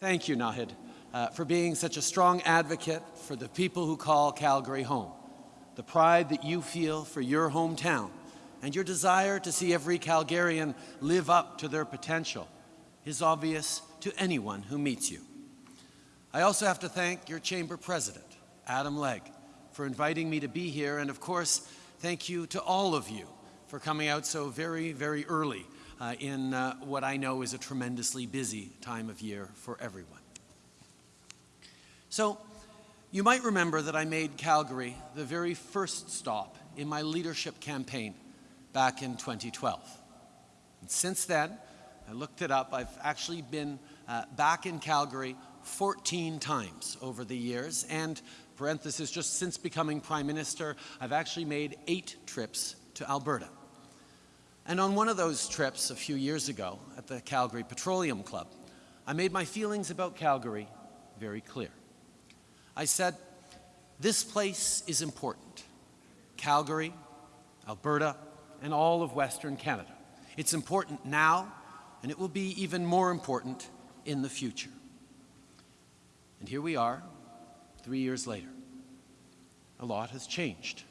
Thank you, Naheed, uh, for being such a strong advocate for the people who call Calgary home. The pride that you feel for your hometown and your desire to see every Calgarian live up to their potential is obvious to anyone who meets you. I also have to thank your chamber president, Adam Legg, for inviting me to be here, and of course, thank you to all of you for coming out so very, very early uh, in uh, what I know is a tremendously busy time of year for everyone. So, you might remember that I made Calgary the very first stop in my leadership campaign back in 2012. And since then, I looked it up, I've actually been uh, back in Calgary 14 times over the years, and parenthesis, just since becoming Prime Minister, I've actually made eight trips to Alberta. And on one of those trips a few years ago at the Calgary Petroleum Club, I made my feelings about Calgary very clear. I said, this place is important. Calgary, Alberta, and all of Western Canada. It's important now, and it will be even more important in the future. And here we are, three years later. A lot has changed.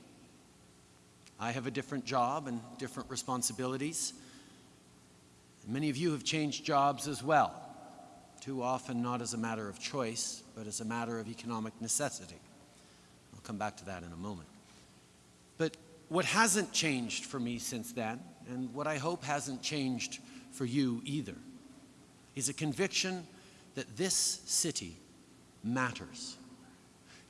I have a different job and different responsibilities. Many of you have changed jobs as well, too often not as a matter of choice, but as a matter of economic necessity. I'll come back to that in a moment. But what hasn't changed for me since then, and what I hope hasn't changed for you either, is a conviction that this city matters.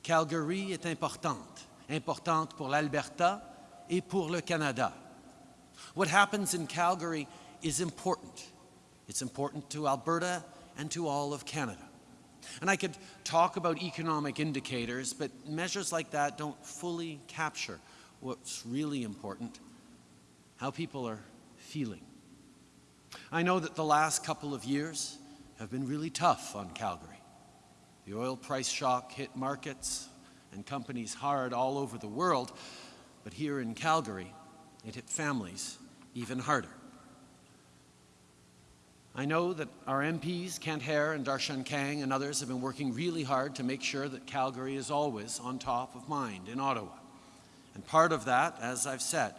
Calgary est importante, importante pour l'Alberta et pour le Canada. What happens in Calgary is important. It's important to Alberta and to all of Canada. And I could talk about economic indicators, but measures like that don't fully capture what's really important, how people are feeling. I know that the last couple of years have been really tough on Calgary. The oil price shock hit markets and companies hard all over the world, but here in Calgary, it hit families even harder. I know that our MPs, Kent Hehr and Darshan Kang and others have been working really hard to make sure that Calgary is always on top of mind in Ottawa. And part of that, as I've said,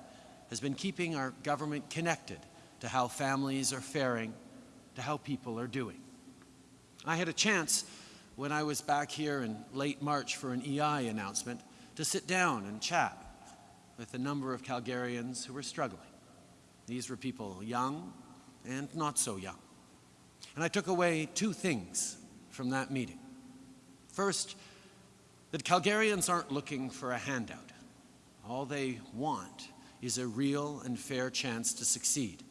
has been keeping our government connected to how families are faring, to how people are doing. I had a chance when I was back here in late March for an EI announcement to sit down and chat with a number of Calgarians who were struggling. These were people young and not so young. And I took away two things from that meeting. First, that Calgarians aren't looking for a handout. All they want is a real and fair chance to succeed,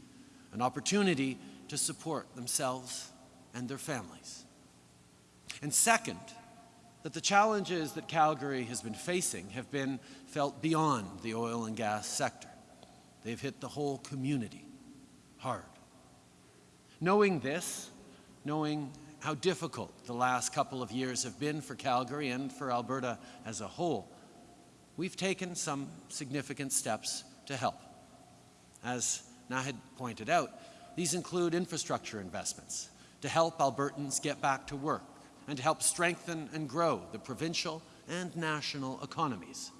an opportunity to support themselves and their families. And second, that the challenges that Calgary has been facing have been felt beyond the oil and gas sector. They've hit the whole community hard. Knowing this, knowing how difficult the last couple of years have been for Calgary and for Alberta as a whole, we've taken some significant steps to help. As Naheed pointed out, these include infrastructure investments to help Albertans get back to work and to help strengthen and grow the provincial and national economies.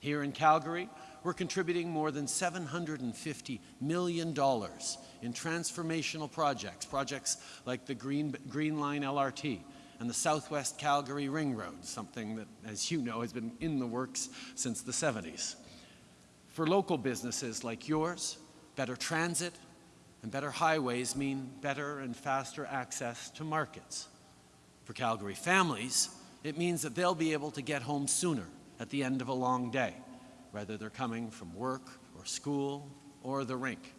Here in Calgary, we're contributing more than $750 million in transformational projects, projects like the Green, Green Line LRT and the Southwest Calgary Ring Road, something that, as you know, has been in the works since the 70s. For local businesses like yours, better transit and better highways mean better and faster access to markets. For Calgary families, it means that they'll be able to get home sooner at the end of a long day, whether they're coming from work or school or the rink.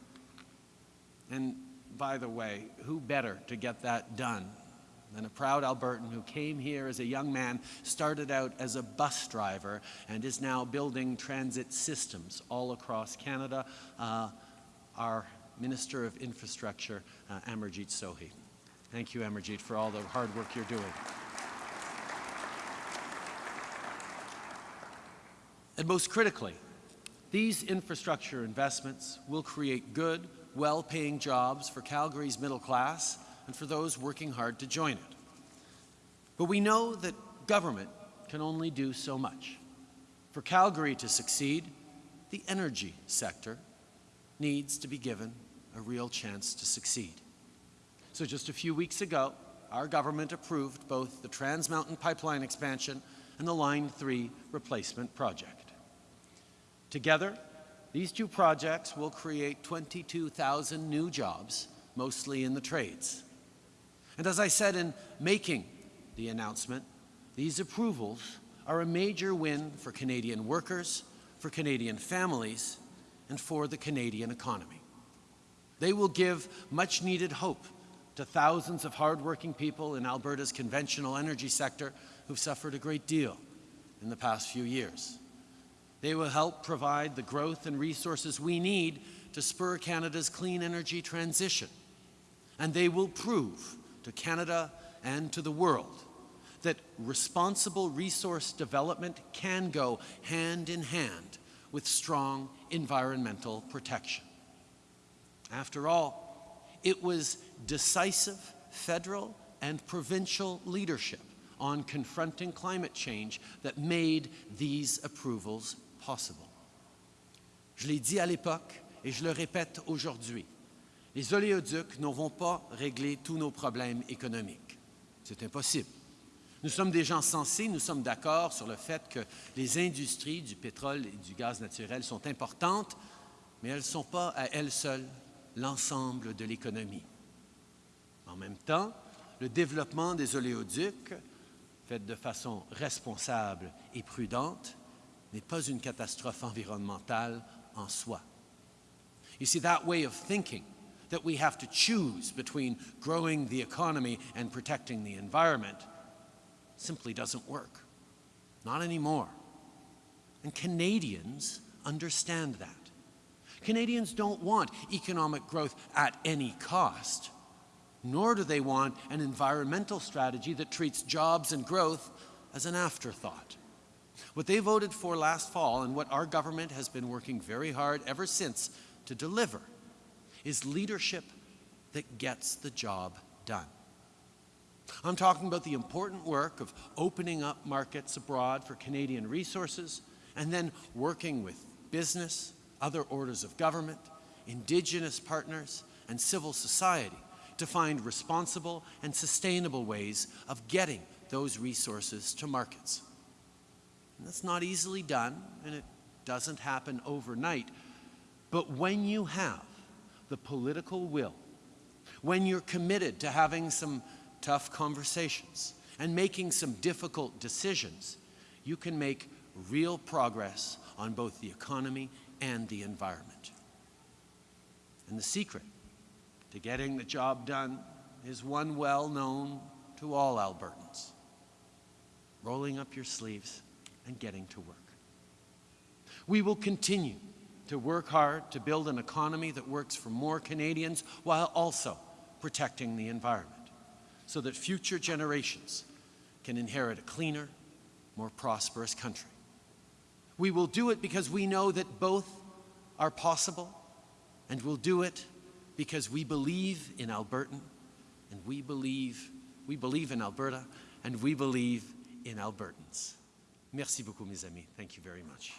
And by the way, who better to get that done than a proud Albertan who came here as a young man, started out as a bus driver, and is now building transit systems all across Canada, uh, our Minister of Infrastructure, uh, Amarjeet Sohi. Thank you, Amarjeet, for all the hard work you're doing. And most critically, these infrastructure investments will create good, well-paying jobs for Calgary's middle class and for those working hard to join it. But we know that government can only do so much. For Calgary to succeed, the energy sector needs to be given a real chance to succeed. So just a few weeks ago, our government approved both the Trans Mountain Pipeline expansion and the Line 3 replacement project. Together, these two projects will create 22,000 new jobs, mostly in the trades. And as I said in making the announcement, these approvals are a major win for Canadian workers, for Canadian families, and for the Canadian economy. They will give much needed hope to thousands of hardworking people in Alberta's conventional energy sector who've suffered a great deal in the past few years. They will help provide the growth and resources we need to spur Canada's clean energy transition. And they will prove to Canada and to the world that responsible resource development can go hand in hand with strong environmental protection. After all, it was decisive federal and provincial leadership on confronting climate change that made these approvals possible. Je l'ai dit à l'époque et je le répète aujourd'hui. Les oléoducs ne vont pas régler tous nos problèmes économiques. C'est impossible. Nous sommes des gens sensés, nous sommes d'accord sur le fait que les industries du pétrole et du gaz naturel sont importantes, mais elles ne sont pas à elles seules l'ensemble de l'économie. En même temps, le développement des oléoducs, fait de façon responsable et prudente, n'est pas une catastrophe environnementale en soi. You see, that way of thinking, that we have to choose between growing the economy and protecting the environment, simply doesn't work. Not anymore. And Canadians understand that. Canadians don't want economic growth at any cost, nor do they want an environmental strategy that treats jobs and growth as an afterthought. What they voted for last fall and what our government has been working very hard ever since to deliver is leadership that gets the job done. I'm talking about the important work of opening up markets abroad for Canadian resources and then working with business, other orders of government, Indigenous partners, and civil society to find responsible and sustainable ways of getting those resources to markets. And that's not easily done, and it doesn't happen overnight. But when you have the political will, when you're committed to having some tough conversations and making some difficult decisions, you can make real progress on both the economy and the environment. And the secret to getting the job done is one well known to all Albertans. Rolling up your sleeves and getting to work. We will continue to work hard to build an economy that works for more Canadians while also protecting the environment so that future generations can inherit a cleaner, more prosperous country. We will do it because we know that both are possible, and we'll do it because we believe in Albertan, and we believe, we believe in Alberta, and we believe in Albertans. Merci beaucoup, mes amis. Thank you very much.